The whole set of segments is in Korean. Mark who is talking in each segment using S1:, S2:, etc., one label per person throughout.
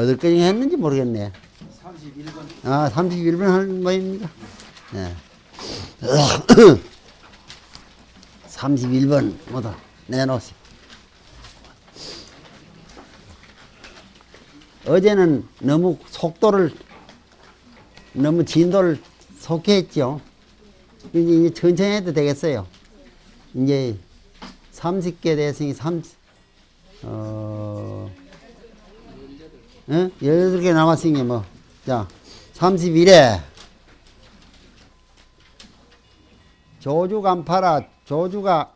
S1: 어디까지 했는지 모르겠네.
S2: 31번
S1: 아, 31분 하는 모입니다. 네. 31번 뭐다 내놓으세요. 어제는 너무 속도를 너무 진도를 속히 했죠. 이제, 이제 천천히 해도 되겠어요. 이제 30개 대승이 30, 어, 어? 18개 남았으니 뭐. 자, 31회. 조주 간파라, 조주가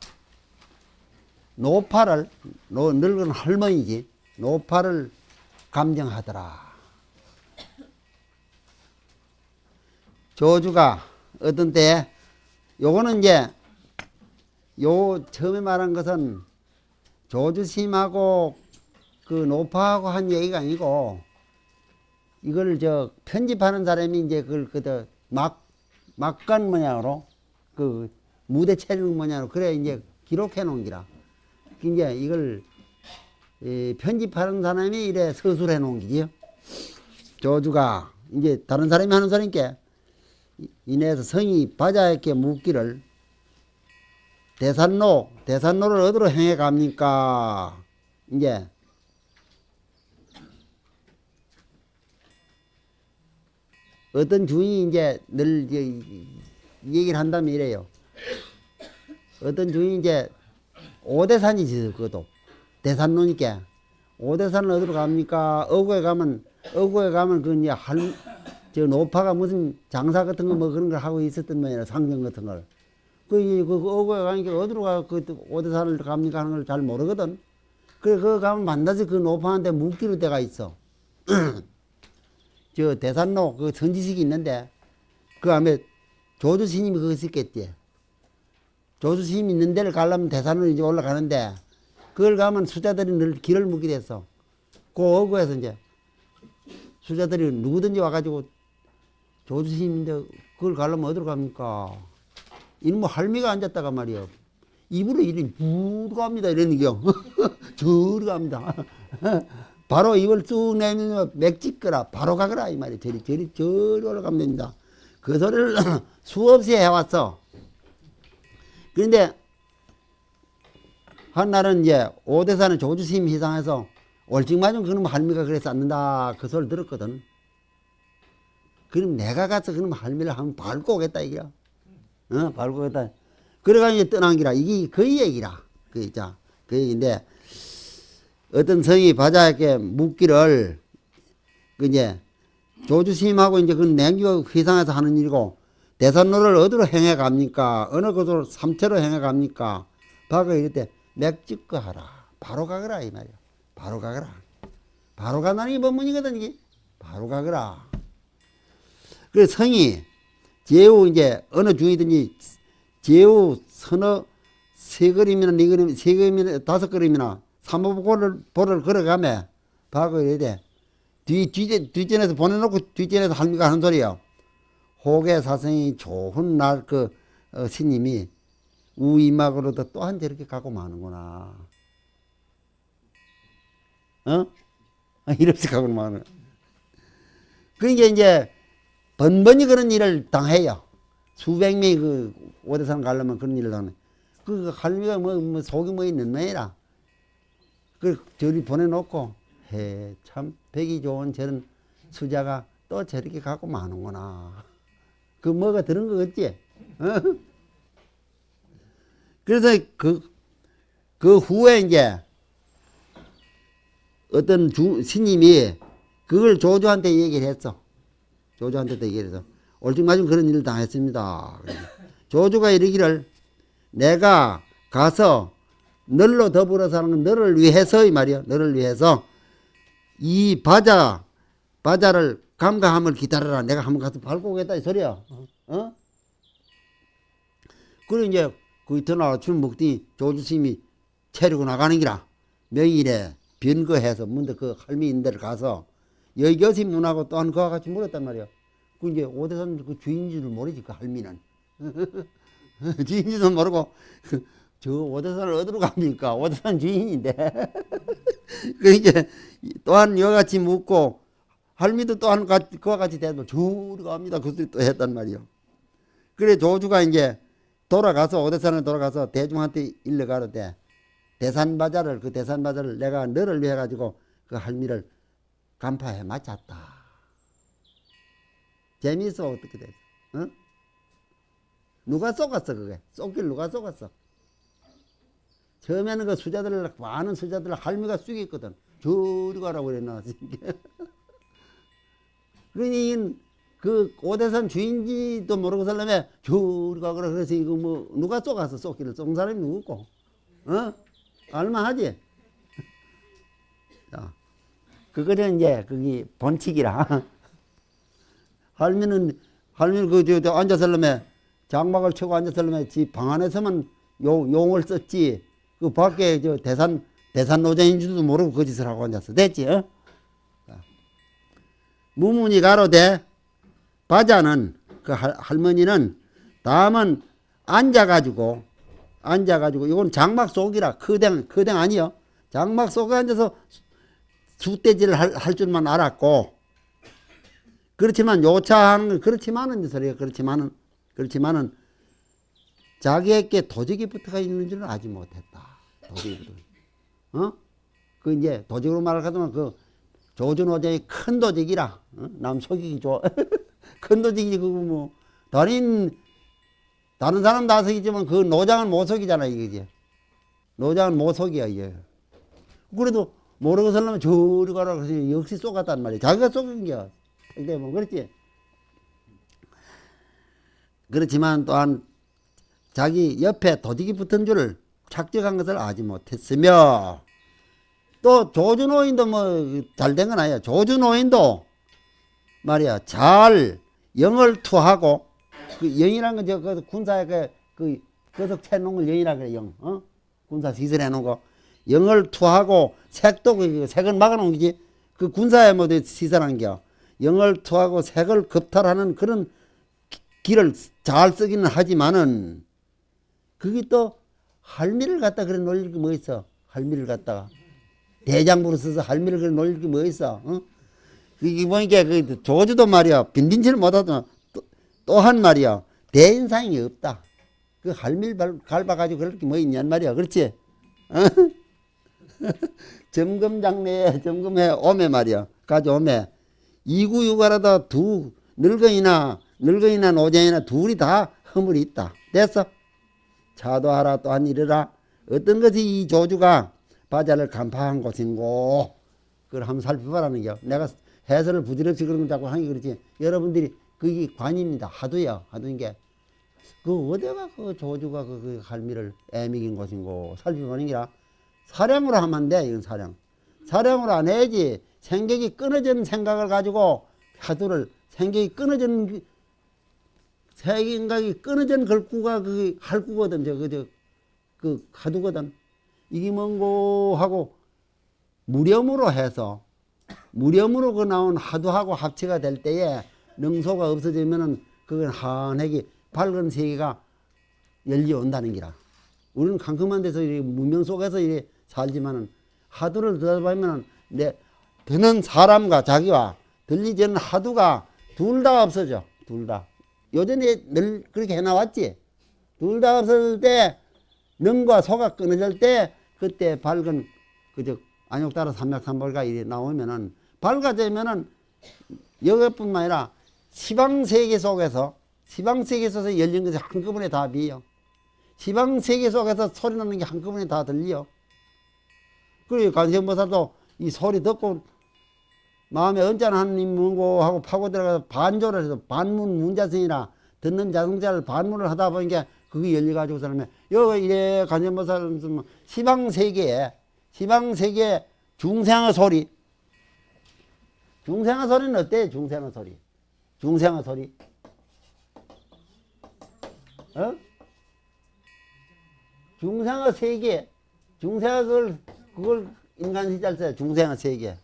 S1: 노파를, 노, 늙은 할머니지, 노파를 감정하더라. 조주가 어떤 때, 요거는 이제, 요 처음에 말한 것은 조주심하고 그 노파하고 한 얘기가 아니고, 이걸 저 편집하는 사람이 이제 그걸 그저 막 막간 모양으로 그 무대 체력 모양으로 그래 이제 기록해 놓은 기라. 이제 이걸 이 편집하는 사람이 이래 서술해 놓은 기지요. 조주가 이제 다른 사람이 하는 소리니까 이내에서 성이 바자에게 묻기를 대산로 대산로를 어디로 행해 갑니까? 이제 어떤 주인이 이제 늘 얘기를 한다면 이래요. 어떤 주인이 이제 오대산이지 그것도 대산로니까 오대산을 어디로 갑니까? 어구에 가면 어구에 가면 그 이제 할 저 노파가 무슨 장사 같은 거 뭐 그런 걸 하고 있었던 모양이라 상경 같은 걸. 그, 이- 그, 그 어구에 가니까 어디로 가, 그 오대산을 갑니까 하는 걸 잘 모르거든. 그래, 그거 가면 만나서 그 노파한테 묻기로 때가 있어. 저 대산로 그 선지식이 있는데 그 안에 조주 스님이 그거 있겠지. 조주 스님 있는 데를 가려면 대산으로 이제 올라가는데 그걸 가면 수자들이 늘 길을 묻게 됐어. 그 어구에서 이제 수자들이 누구든지 와가지고 조주 스님인데 그걸 가려면 어디로 갑니까? 이놈의 할미가 앉았다가 말이요. 입으로 이리 무 갑니다. 이러는 겨. 저리 갑니다. 바로 입을 쑥 내밀면 맥짓거라. 바로 가거라. 이 말이에요. 저리, 저리, 저리 올라가면 됩니다. 그 소리를 수없이 해왔어. 그런데 한 날은 이제 오대사는 조주 스님 희상해서 올직맞은 그놈 할미가 그래서 앉는다. 그 소리 들었거든. 그럼 내가 가서 그놈 할미를 한번 밟고 오겠다 이거야. 어, 밟고 오겠다. 그래가지고 이제 떠난 기라. 이게 그 얘기라. 그, 있자. 그 얘기인데, 어떤 성이 바자에게 묻기를, 그 이제, 조주 스님하고 이제 그 냉기가 휘상해서 하는 일이고, 대산로를 어디로 행해 갑니까? 어느 곳으로 삼체로 행해 갑니까? 바가 이럴 때, 맥집거 하라. 바로 가거라. 이 말이야. 바로 가거라. 바로 간다는 게 법문이거든, 이게. 바로 가거라. 그래서 성이, 제후 이제, 어느 중이든지, 제후 서너 세 걸음이나 네 걸음, 세 걸음이나 다섯 걸음이나 삼보보를 보를 걸어가며 이래야 돼. 뒤, 뒤, 뒷전에서 보내놓고 뒷전에서 할미가 하는 소리야. 호계 사성이 좋은 날그 어, 스님이 우이막으로도 또한 저렇게 가고 마는구나. 어? 이렇게 가고 마는. 그러니까 이제 번번이 그런 일을 당해요. 수백 명이 그 오대산 가려면 그런 일을 하네. 그 할미가 뭐, 뭐 속이 뭐 있는 모이라. 그 저리 보내놓고 해 참 백이 좋은 저런 수자가 또 저렇게 갖고 마는구나. 그 뭐가 들은 거 같지? 어? 그래서 그, 그 후에 이제 어떤 주, 스님이 그걸 조조한테 얘기를 했어. 조조한테도 얘기를 해서 올직맞은 그런 일을 당했습니다. 조조가 이르기를 내가 가서 너로 더불어 사는 건 너를 위해서 이 말이야. 너를 위해서 이 바자 바자를 감가함을 기다려라. 내가 한번 가서 밟고 오겠다 이 소리야. 어? 그리고 이제 그 이튿날 아침 먹더니 조주스님이 체리고 나가는 기라. 명일에 변거해서 문득 그 할미 있는 데를 가서 여교시 문하고 또한 그와 같이 물었단 말이야. 그 이제 오대산 그 주인인 줄 모르지 그 할미는. 주인인지도 모르고 그 저 오대산을 어디로 갑니까? 오대산 주인인데 그 이제 또한 이와 같이 묻고 할미도 또한 가- 그와 같이 대답 저리 갑니다. 그 소리 또 했단 말이요. 그래 조주가 이제 돌아가서 오대산에 돌아가서 대중한테 일러 가로되 대산바자를 그 대산바자를 내가 너를 위해 가지고 그 할미를 간파해 맞췄다. 재미있어 어떻게 됐어? 응? 누가 쏘갔어 그게? 쏘길 누가 쏘갔어? 처음에는 그 수자들을 많은 수자들을 할미가 쑥였거든. 저리 가라고 그랬나. 그러니 그 오대산 주인지도 모르고 살려면 저리 가거라 그래서 이거 뭐 누가 쏘갔어 쏘기를 쏜 사람이 누구고? 어? 알만하지? 자, 그거는 이제 그게 본칙이라. 할미는 할미는 그저 저 앉아설려면 장막을 치고 앉아설려면 집방 안에서만 용, 용을 썼지 그 밖에 저 대산 대산 노정인 줄도 모르고 그 짓을 하고 앉았어 됐지? 어? 자. 무문이 가로되 바자는 그 할, 할머니는 다음은 앉아가지고 앉아가지고 이건 장막 속이라 크댕 크댕 아니요 장막 속에 앉아서 숫대질을 할, 할 줄만 알았고 그렇지만 요차하는 건 그렇지만은 소리가 그렇지만은 그렇지만은 자기에게 도적이 붙어가 있는 줄은 알지 못했다. 도적이 붙어. 어? 그 이제 도적으로 말하자면 그 조준호장이 큰 도적이라 어? 남 속이기 좋아. 큰 도적이 그거 뭐 다른 다른 사람 다 속이지만 그 노장은 못 속이잖아 이거지. 노장은 못 속이야 이게. 그래도 모르고 살려면 저리 가라 그래서 역시 쏘갔단 말이야. 자기가 쏘긴 겨. 근데 뭐 그렇지. 그렇지만 또한 자기 옆에 도둑이 붙은 줄을 착적한 것을 알지 못했으며 또 조준호인도 뭐 잘 된 건 아니야. 조준호인도 말이야 잘 영을 투하고 그 영이란 건저 그 군사에 그, 그 거석 채놓은 걸 영이라 그래 영. 어? 군사 시설해 놓은 거 영을 투하고 색도 그 색을 막아 놓은 거지. 그 군사에 모두 시설한 겨. 영을 투하고 색을 겁탈하는 그런 기- 길을 잘 쓰기는 하지만은 그게 또 할미를 갖다 그래 놀릴 게 뭐 있어? 할미를 갖다가 대장부로 써서 할미를 그래 놀릴 게 뭐 있어? 어? 이게 보니까 그 조주도 말이야 빈딘치를 못하더만 또한 말이야 대인상이 없다. 그 할미를 발- 갈아가지고 그럴 게 뭐 있냔 말이야. 그렇지? 어? 점검장내에 점검해 오매 말이야. 가져오매. 이구육아라다 두 늙은이나 늙은이나 노장이나 둘이 다 허물이 있다. 됐어? 차도하라 또한 이르라. 어떤 것이 이 조주가 바자를 간파한 곳인고 그걸 한번 살펴보라는 게 내가 해설을 부질없이 그런 거 자꾸 하는 게 그렇지. 여러분들이 그게 관입니다. 하도야. 하도인 게. 그 어디가 그 조주가 그, 그 할미를 애미긴 곳인고 살펴보는 게라 사량으로 하면 안 돼. 이건 사량. 사량으로 안 해야지. 생각이 끊어진 생각을 가지고 하도를 생각이 끊어진 그- 생각이 끊어진 걸구가 그 할구거든. 저, 그, 저, 그 하두거든. 이게 뭔고 하고 무렴으로 해서 무렴으로 그 나온 하두하고 합체가 될 때에 능소가 없어지면은 그건 한핵이 밝은 세계가 열려 온다는 기라. 우리는 캄캄한 데서 이 문명 속에서 이래 살지만은 하두를 들어보면은 내 듣는 사람과 자기와 들리지 않는 하두가 둘 다 없어져. 둘 다. 요전에 늘 그렇게 해나왔지. 둘 다 없어질 때 능과 소가 끊어질 때 그때 밝은 그저 안욕따라 삼맥삼벌가 이래 나오면은 밝아지면은 여기뿐만 아니라 시방 세계 속에서 시방 세계 속에서 열린 것이 한꺼번에 다 비요. 시방 세계 속에서 소리 나는 게 한꺼번에 다 들려. 그리고 관세음보살도 이 소리 듣고 마음에 언짢은 문고 하고 파고 들어가서 반조를 해서 반문 문자성이라 듣는 자성자를 반문을 하다 보니까 그게 열려가지고 사람이 여기 이래 관세음보살 시방 세계에 시방 세계 중생의 소리. 중생의 소리는 어때? 중생의 소리. 중생의 소리. 어? 중생의 세계. 그걸 그걸 인간 시절 때 중생의 세계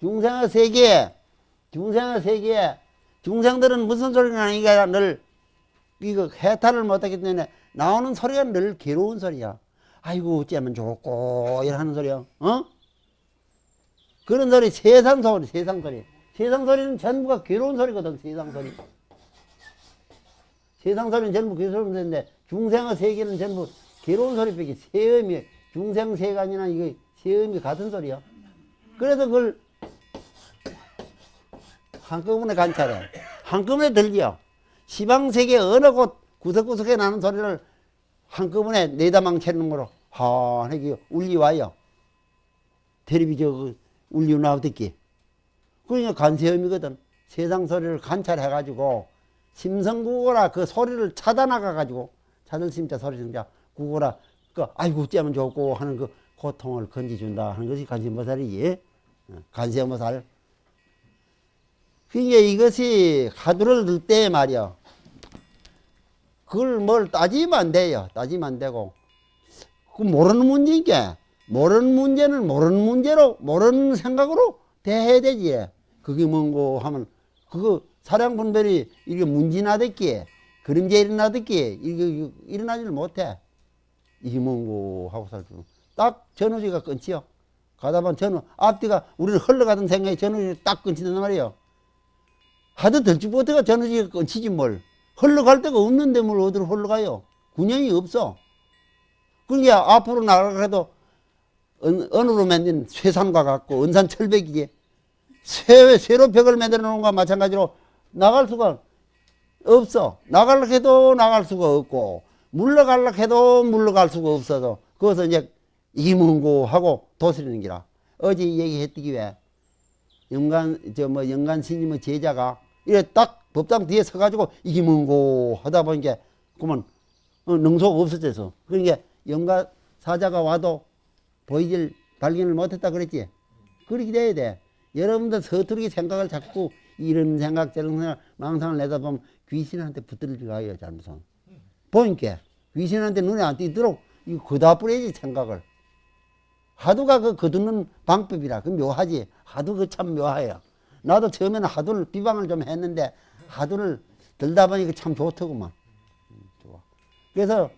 S1: 중생의 세계 중생의 세계 중생들은 무슨 소리가 아니가 늘 이거 해탈을 못하기 때문에 나오는 소리가 늘 괴로운 소리야. 아이고 어쩌면 좋고 이러는 소리야. 어? 그런 소리 세상 소리 세상 소리. 세상 소리는 전부가 괴로운 소리거든 세상 소리. 세상 소리는 전부 괴로운 소리인데 중생의 세계는 전부 괴로운 소리밖에 세음이 중생 세간이나 이게 세음이 같은 소리야 그래서 그걸 한꺼번에 관찰해. 한꺼번에 들려. 시방세계 어느 곳 구석구석에 나는 소리를 한꺼번에 내다망 채는 거로 환하게 울리와요. 텔레비 저 울리 나오듣기 그러니까 관세음이거든. 세상 소리를 관찰해가지고 심성국어라 그 소리를 찾아나가가지고 찾을 심자 소리 심자 국어라. 그 아이고 어쩌면 좋고 하는 그 고통을 건지준다 하는 것이 관세음보살이지. 어, 관세음보살. 그러니까 이것이 하두를 들때 말이야 그걸 뭘 따지면 안 돼요. 따지면 안 되고. 그 모르는 문제니까 모르는 문제는 모르는 문제로 모르는 생각으로 대해야 되지. 그게 뭔고 하면 그거 사량 분별이 이게 문진하댔기에 그림자 일어나댔기에 이게 일어나지를 못해. 이게 뭔고 하고 살죠 딱 전우지가 끊지요. 가다 보면 전우 앞뒤가 우리는 흘러가던 생각이 전우지 딱 끊친단 말이에요. 하도 못해가 전우지가 끊치지 뭘. 흘러갈 데가 없는데 뭘 어디로 흘러가요? 균형이 없어. 그러니까 앞으로 나가도 언으로 만든 쇠산과 같고 은산 철벽이지 쇠, 쇠로 벽을 만들어 놓은 것과 마찬가지로 나갈 수가 없어. 나가려고 해도 나갈 수가 없고 물러가려고 해도 물러갈 수가 없어서 그것을 이제 이문고 하고 도스리는 기라. 어제 얘기했더기 왜 영간 저뭐 영간 스님의 제자가 이래 딱 법당 뒤에 서가지고 이기문고 하다 보니까 그러면 어, 능소가 없어져서. 그러니까 영가 사자가 와도 보이질 발견을 못했다 그랬지. 그렇게 돼야 돼. 여러분들 서투르게 생각을 자꾸 이런 생각 저런 생각 망상을 내다보면 귀신한테 붙들려 가요 잘못은 보니까 귀신한테 눈에 안 띄도록 이거 거다 뿌려야지 생각을 하두가 그 거두는 방법이라 그 묘하지 하두 그참 묘해요 나도 처음에는 하두를 비방을 좀 했는데 하두를 들다 보니까 참 좋더구만 음, 좋아 그래서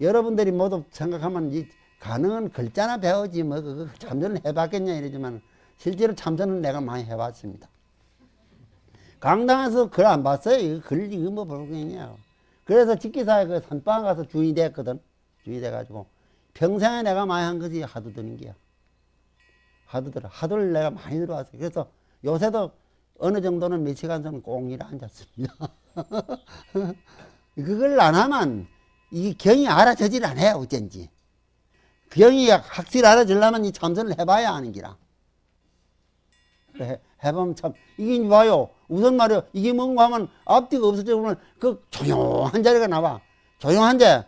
S1: 여러분들이 모두 생각하면 이 가능한 글자나 배우지 뭐 그거 참선을 해봤겠냐 이러지만 실제로 참선은 내가 많이 해봤습니다. 강당에서 글 안 봤어요. 이거 글 이거 뭐 볼거냐. 그래서 직기사에 그 산방 가서 주인이 됐거든. 주인이 돼가지고 평생에 내가 많이 한 것이 하도 드는 게야. 하도 들어. 하도를 내가 많이 들어왔어요. 그래서 요새도 어느 정도는 며칠간서는 꼭 일에 앉았습니다. 그걸 안 하면 이 경이 알아서질 않아요. 어쩐지. 경이 확실히 알아지려면 이 참선을 해봐야 하는 기라. 해, 해보면 참, 이게 봐요. 우선 말이요. 이게 뭔가 하면 앞뒤가 없어져 보면 그 조용한 자리가 나와. 조용한데,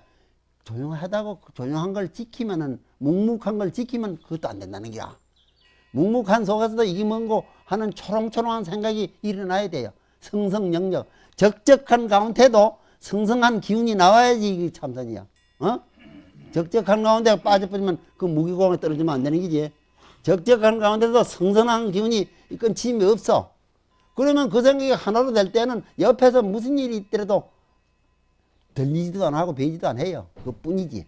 S1: 조용하다고 그 조용한 걸 지키면은, 묵묵한 걸 지키면 그것도 안 된다는 기라. 묵묵한 속에서도 이게 뭔고 하는 초롱초롱한 생각이 일어나야 돼요. 성성영력. 적적한 가운데도 성성한 기운이 나와야지 이게 참선이야. 어? 적적한 가운데 빠져버리면 그 무기공에 떨어지면 안 되는 거지. 적적한 가운데도 성선한 기운이 끊임이 없어. 그러면 그 생각이 하나로 될 때는 옆에서 무슨 일이 있더라도 들리지도 안 하고 배지도 안 해요. 그 뿐이지.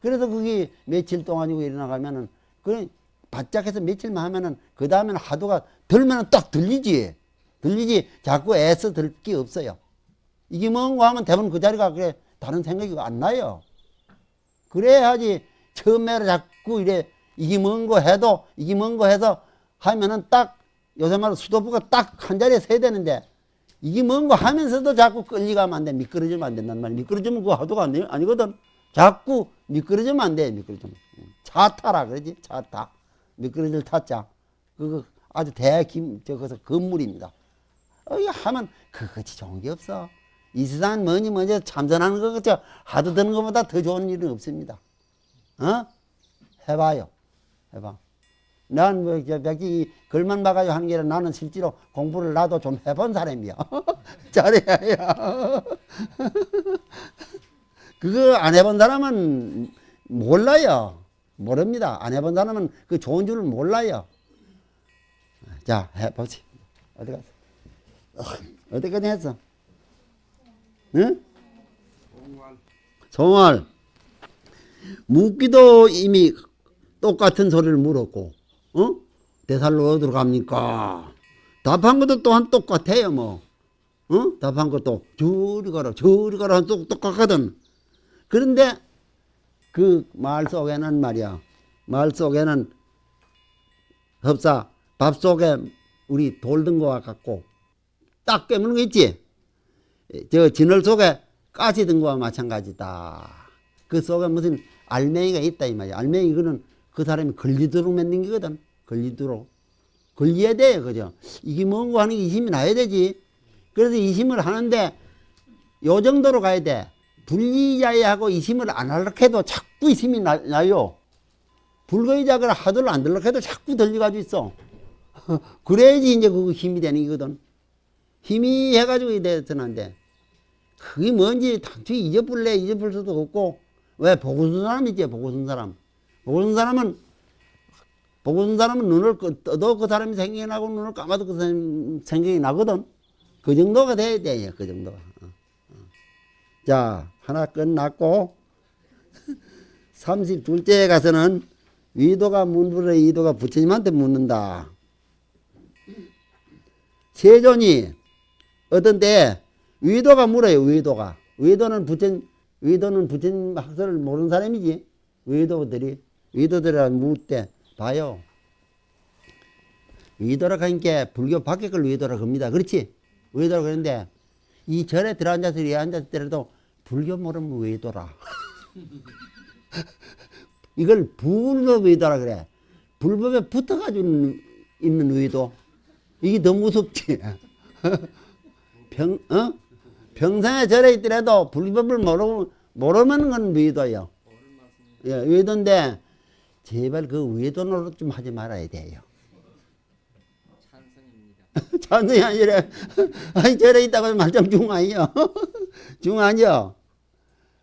S1: 그래서 그게 며칠 동안이고 일어나가면은, 그 바짝 해서 며칠만 하면은, 그 다음에는 하도가 들면은 딱 들리지. 들리지. 자꾸 애써 들 게 없어요. 이게 뭔가 하면 대부분 그 자리가 그래, 다른 생각이 안 나요. 그래야지 처음에 자꾸 이래 이게 뭔거 해도 이게 뭔거 해서 하면은 딱 요새 말로 수도부가 딱 한 자리에 서야 되는데 이게 뭔거 하면서도 자꾸 끌리가면 안 돼. 미끄러지면 안 된단 말이야. 미끄러지면 그거 하도가 아니, 아니거든. 자꾸 미끄러지면 안 돼. 미끄러지면. 차 타라 그러지. 차 타. 미끄러질 타자. 그거 아주 대김 저거서 건물입니다. 어, 이 하면 그것이 좋은 게 없어. 이 세상 뭐니 뭐니 참선하는 거 그저 하도 드는 것보다 더 좋은 일은 없습니다. 어? 해봐요. 해봐. 난뭐 백지 글만 봐가지고 하는 게 아니라 나는 실제로 공부를 나도 좀 해본 사람이야. 잘해야. 그거 안 해본 사람은 몰라요. 모릅니다. 안 해본 사람은 그 좋은 줄을 몰라요. 자, 해보지. 어디 갔어? 어디까지 했어? 응? 송월. 묻기도 이미 똑같은 소리를 물었고, 어? 대살로 어디로 갑니까? 답한 것도 또한 똑같아요, 뭐. 어? 답한 것도 저리 가라, 저리 가라, 똑, 똑같거든. 그런데 그 말 속에는 말이야, 말 속에는 흡사, 밥 속에 우리 돌든 거와 같고, 딱 깨무는 거 있지? 저 진월 속에 가시 든 거와 마찬가지다. 그 속에 무슨 알맹이가 있다 이 말이야. 알맹이 그는 그 사람이 걸리도록 만든 거거든. 걸리도록. 걸려야 돼, 그죠? 이게 뭔고 하는 게 이심이 나야 되지. 그래서 이심을 하는데 요 정도로 가야 돼. 불리자야하고 이심을 안 하려고 해도 자꾸 이심이 나, 나요. 불거의작을 하도록 안 들려고 해도 자꾸 들려가지고 있어. 그래야지 이제 그거 힘이 되는 거거든. 힘이 해가지고 돼. 그게 뭔지 단순히 잊어버릴래 잊어버릴 수도 없고 왜 보고 쓴 사람이지 보고 쓴 사람 보고 쓴 사람은 보고 쓴 사람은 눈을 끄- 떠도 그 사람이 생각이 나고 눈을 감아도 그 사람 생각이 나거든. 그 정도가 돼야 돼 그 정도가. 어, 어. 자 하나 끝났고. 32절째에 가서는 위도가 문불의 이도가 부처님한테 묻는다. 세존이 어떤 때 위도가 물어요 위도가. 위도는 부처 위도는 부처님 학설을 모르는 사람이지. 위도들이 위도들이라 묻때 봐요. 위도라 하니까 불교 밖에 걸 위도라 겁니다. 그렇지? 위도라 그러는데 이 절에 들어앉아서 이 앉았을 때라도 불교 모르면 위도라? 이걸 불법 위도라 그래. 불법에 붙어가지고 있는 위도. 이게 더 무섭지. 평, 어? 평생에 절에 있더라도 불법을 모르, 모르면 건 위도예요. 예, 위도인데, 제발 그 위도 노릇 좀 하지 말아야 돼요.
S2: 찬성입니다.
S1: 찬성이 아니라, 아니, 절에 있다고 말짱 중 아니요. 중 아니요.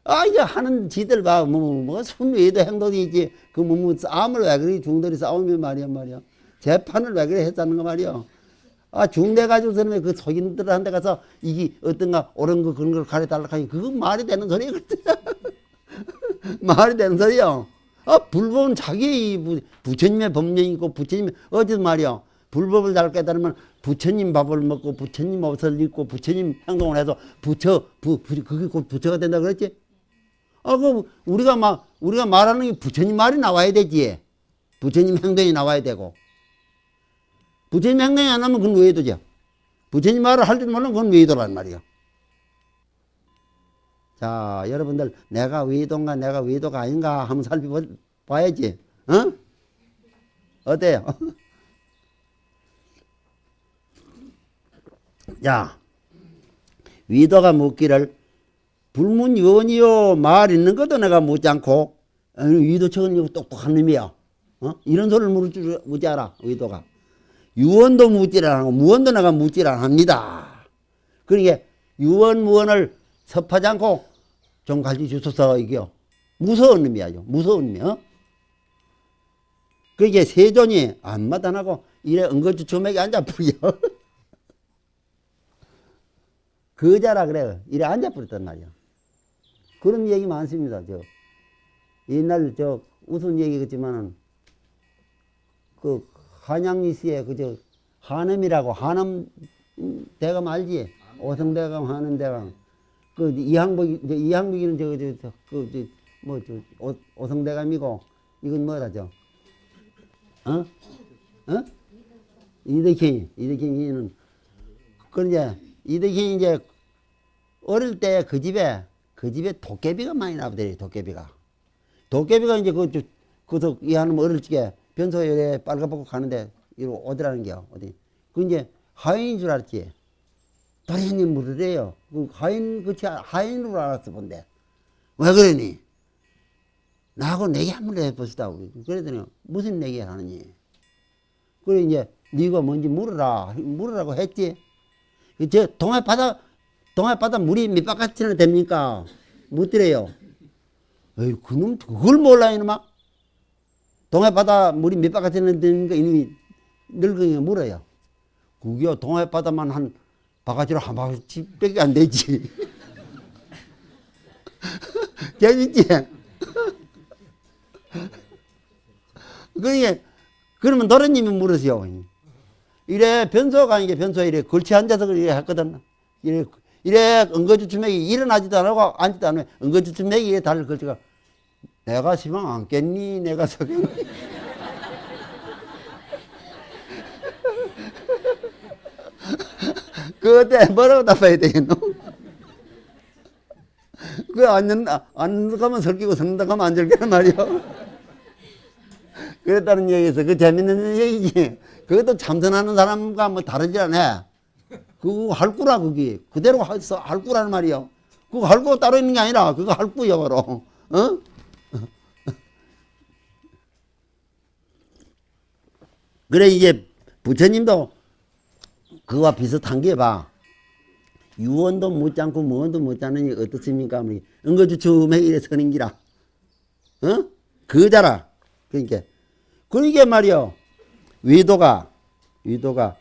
S1: 아, 이제 하는 지들 봐. 뭐, 뭐, 뭐, 순위도 행동이지. 그, 뭐, 뭐, 싸움을 왜 그리 중들이 싸우면 말이야, 말이야. 재판을 왜 그래 했다는 거 말이야. 아, 중대 가지고서는 그 속인들한테 가서 이게 어떤가 옳은 거 그런 걸 가르쳐달라고 하니 그거 말이 되는 소리거든. 말이 되는 소리요. 아, 불법은 자기 부- 부처님의 법령이고 부처님의 어제 말이야. 불법을 잘 깨달으면 부처님 밥을 먹고 부처님 옷을 입고 부처님 행동을 해서 부처, 부, 부, 그게 곧 부처가 된다 그랬지? 아, 그 우리가 막, 우리가 말하는 게 부처님 말이 나와야 되지. 부처님 행동이 나와야 되고. 부처님 행동이 안 하면 그건 외도죠. 부처님 말을 할 줄 모르면 그건 외도란 말이요. 자, 여러분들, 내가 외도인가, 내가 외도가 아닌가 한번 살펴봐야지. 어? 어때요? 야, 위도가 묻기를 불문유언이요 말 있는 것도 내가 묻지 않고 어, 위도척은 똑똑한 놈이야. 어? 이런 소리를 물을 줄 묻지 않아 위도가. 유언도 묻질 않고 무언도 내가 묻질 않습니다. 그러니까 유언 무언을 섭하지 않고 좀 가르쳐 주소서 이게요. 무서운 놈이야. 무서운 놈이야. 그게 세존이 안 마단하고 이래 은거주 조맥에 앉아 버려. 거자라 그래요. 이래 앉아 버렸단 말이야. 그런 얘기 많습니다. 저 옛날 저 우스운 얘기겠지만은 그 한양리 씨의 그저 한엄이라고 한엄 대감 알지? 오성대감 한엄대감 그 이항복 이제 이항복이는 저저그뭐저 오성대감이고 이건 저 어? 어? 이덕희 이덕희는 그 이제 이덕희 이제 어릴 때 그 집에 그 집에 도깨비가 많이 나오더래 도깨비가 도깨비가 이제 그, 저, 그서 이 하는 어릴 적에 변소에 빨가벗고 가는데 이리 오더라는 게요 어디 그 이제 하인인 줄 알았지 다행히 물으래요. 그 하인 그치 하인으로 알았어 본데 왜 그러니? 나하고 내기 한번 해봅시다. 우리 그랬더니 무슨 내기를 하느니? 그래 이제 네가 뭔지 물어라. 물으라고 했지? 저 동해 바다 동해 바다 물이 몇 바깥이나 됩니까? 묻더래요. 에이 그놈 그걸 몰라 이놈아. 동해 바다 물이 몇 바깥이나 되니까 이놈이 늙은이가 물어요. 그게 동해 바다만 한 바가지로 한 바퀴밖에 안 되지. 재밌지? 그러니까, 그러면 노래님이 물으세요. 이래 변소가 아니게 변소에 이래 걸치 앉아서 이래 했거든. 이래, 이래 은거주춤맥이 일어나지도 안 하고 앉지도 않으면 은거주춤맥이 달걸치가 내가 시방 안 깼니? 내가 서겠니? 그때 뭐라고 답해야 되겠노? 그 앉는, 앉는 가면 설기고 섰는다 가면 안 절기란 말이요. 그랬다는 얘기에서 그 재밌는 얘기지. 그것도 참선하는 사람과 뭐 다르지 않아. 그거 할구라, 그게. 그대로 할, 수- 할구라는 말이요. 그거 할구 따로 있는 게 아니라, 그거 할구 영어로. 어? 그래, 이제 부처님도 그와 비슷한 게 봐. 유언도 못 잡고 무언도 못 잡느니 어떻습니까? 뭐 응거주 처음에 이래 서는 기라. 어? 그자라. 그러니까. 그러니까 말이요. 위도가, 위도가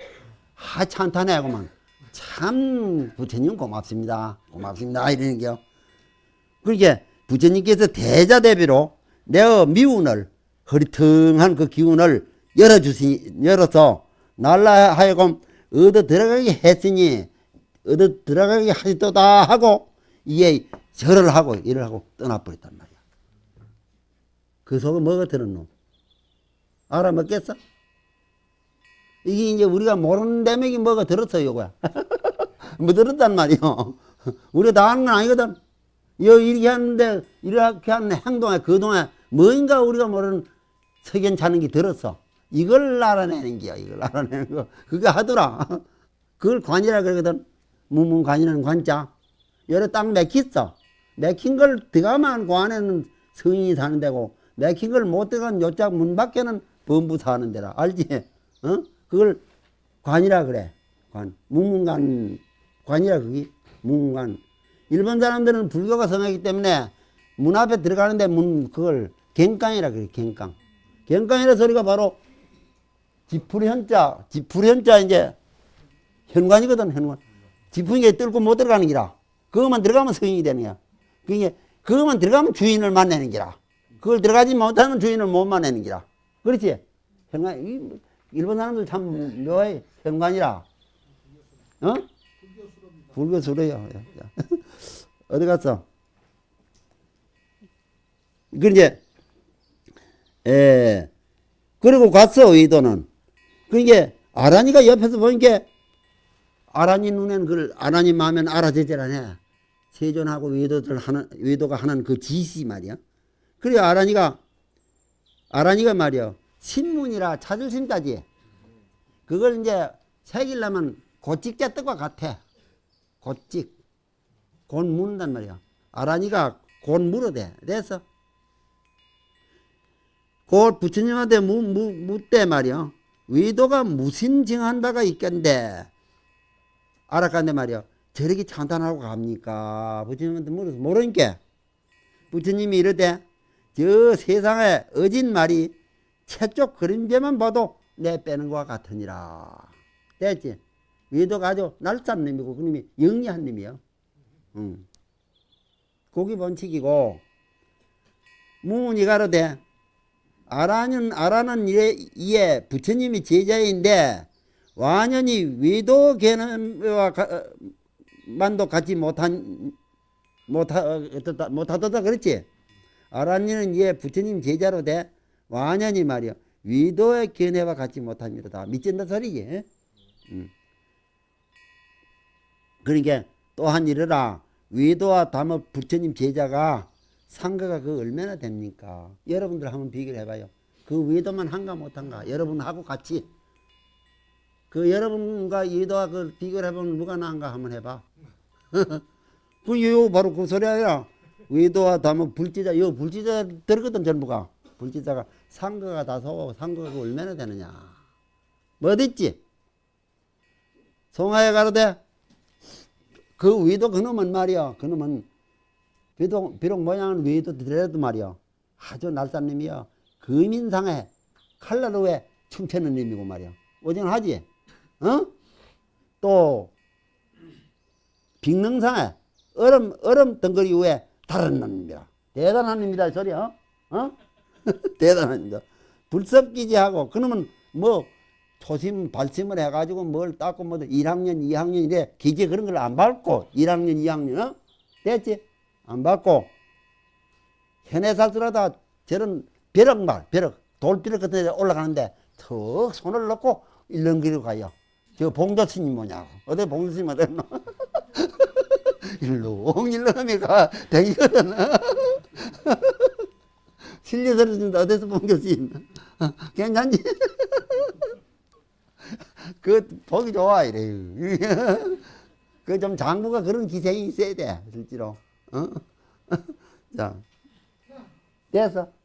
S1: 하찮다네구만. 참 부처님 고맙습니다. 고맙습니다. 이러는 게요. 그러니까 부처님께서 대자대비로 내 미운을 허리텅한 그 기운을 열어주시 열어서 날라 하여금 얻어 들어가게 했으니 얻어 들어가게 하시도다 하고 이게 절을 하고 일을 하고 떠나버렸단 말이야. 그 속에 뭐가 들었노? 알아먹겠어? 이게 이제 우리가 모르는 대목이 뭐가 들었어, 요거야. 뭐 들었단 말이요. 우리가 다 아는 건 아니거든. 여 이렇게 하는데, 이렇게 하는 행동에, 그동안 뭔가 우리가 모르는 석연 차는 게 들었어. 이걸 알아내는 게야, 이걸 알아내는 거. 그게 하더라. 그걸 관이라 그러거든. 무문관이라는 관자. 여러 땅 맥혔어. 맥힌 걸 들어가만 그 안에는 성인이 사는 데고, 맥힌 걸 못 들어간 요짝 문 밖에는 범부 사는 데라. 알지? 어? 그걸 관이라 그래. 관. 무문관, 관이라 그게. 무문관. 일본 사람들은 불교가 성하기 때문에 문 앞에 들어가는데 문, 그걸 갱깡이라 그래, 갱깡. 갱깡이라 소리가 바로 지풀현자, 지풀현자 이제 현관이거든, 현관. 지풍이에 뚫고 못 들어가는 기라. 그것만 들어가면 성인이 되는 거야. 그게, 그것만 들어가면 주인을 만나는 기라. 그걸 들어가지 못하면 주인을 못 만나는 기라. 그렇지? 현관, 이 뭐, 일본 사람들 참 묘해. 현관이라. 어? 불교수로요. 어디 갔어? 그 이제, 에, 그리고 갔어, 의도는. 그러니까, 아란이가 옆에서 보니까, 아란이 눈에는 그걸, 아란이 마음엔 알아제재라네. 세존하고 외도들 하는, 외도가 하는 그 지시 말이야. 그래, 아란이가, 아란이가 말이야. 신문이라 찾을 심자지. 그걸 이제 새기려면 고찍자 뜻과 같아. 고찍. 곧 묻는단 말이야. 아란이가 곧 물어대. 됐어. 곧 부처님한테 묻, 묻, 묻대 말이야. 위도가 무슨 증한 바가 있겠는데. 알아간데 말이야. 저렇게 찬탄하고 갑니까? 부처님한테 물어서 모르니까. 부처님이 이러대. 저 세상에 어진 말이 채쪽 그림자만 봐도 내 빼는 것과 같으니라. 됐지? 위도가 아주 날쌘 놈이고 그 놈이 영리한 놈이요. 응. 고기 번칙이고 무문이 가로되 아라는 아라는 이에, 부처님이 제자인데 완연히 위도 개념과 가- 만도 갖지 못한 못하 못하다 그랬지. 아라니는 이에 부처님 제자로 돼 완연히 말이요 위도의 견해와 같지 못합니다. 미친다 소리지. 음. 그러니까 또한 이르라 위도와 담업 부처님 제자가 상가가 그 얼마나 됩니까? 여러분들 한번 비교를 해봐요. 그 위도만 한가 못한가? 여러분하고 같이 그 여러분과 위도와 그 비교를 해보면 누가 나은가 한번 해봐. 그 요 바로 그 소리 아니라 위도와 담업 불지자 요 불지자 들거든 전부가 불지자가 상가가 다소 상가가 그 얼마나 되느냐? 뭐 어딨지? 송하에 가로되 그 위도 그놈은 말이야. 그놈은 비록, 비록 모양은 위도 되더라도 말이야. 아주 놈이야. 금인상에 칼라루에 춤추는 놈이고 말이야. 오징하지? 어? 또 빅능상에 얼음 얼음 덩거리 위에 다른 놈입니다. 대단한 놈이다 이 소리야. 어? 어? 대단합니다. 불섭기지하고 그러면 뭐 초심 발심을 해가지고 뭘 닦고 뭐 1학년 2학년 이래 기재 그런 걸 안 밟고 1학년 2학년 어? 됐지? 안 밟고 현에 살더라도 저런 벼락말 벼락 돌벼락 같은 데 올라가는데 턱 손을 넣고 일렁기로 가요 저 봉도 스님 뭐냐고 어디 봉도 스님 어디 있노 일렁일렁하면 가 댕기거든 실려서는 어디서 봉도 스님 괜찮지? 그 보기 좋아 이래요. 그 좀 장부가 그런 기생이 있어야 돼 실제로. 어? 자 됐어.